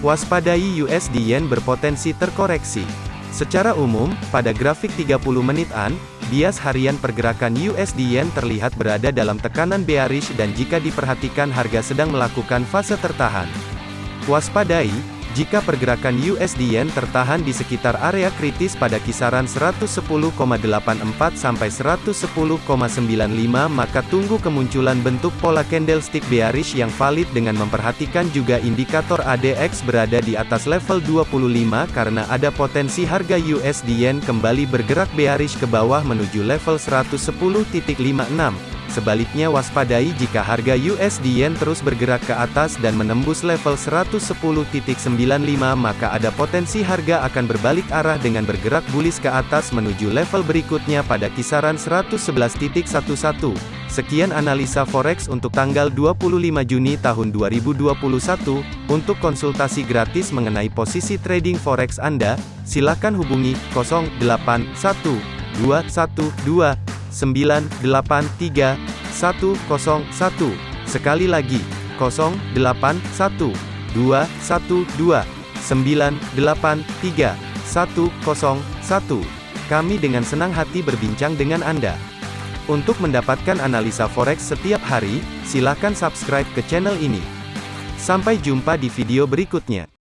Waspadai USD Yen berpotensi terkoreksi. Secara umum, pada grafik 30 menitan, bias harian pergerakan USD Yen terlihat berada dalam tekanan bearish dan jika diperhatikan harga sedang melakukan fase tertahan. Waspadai, jika pergerakan USD Yen tertahan di sekitar area kritis pada kisaran 110,84 sampai 110,95 maka tunggu kemunculan bentuk pola candlestick bearish yang valid dengan memperhatikan juga indikator ADX berada di atas level 25 karena ada potensi harga USD Yen kembali bergerak bearish ke bawah menuju level 110.56. Sebaliknya waspadai jika harga USD Yen terus bergerak ke atas dan menembus level 110.95 maka ada potensi harga akan berbalik arah dengan bergerak bullish ke atas menuju level berikutnya pada kisaran 111.11. Sekian analisa forex untuk tanggal 25 Juni tahun 2021. Untuk konsultasi gratis mengenai posisi trading forex Anda, silakan hubungi 081212 983 101. Sekali lagi, 081 212 983 101. Kami dengan senang hati berbincang dengan Anda. Untuk mendapatkan analisa forex setiap hari, silakan subscribe ke channel ini. Sampai jumpa di video berikutnya.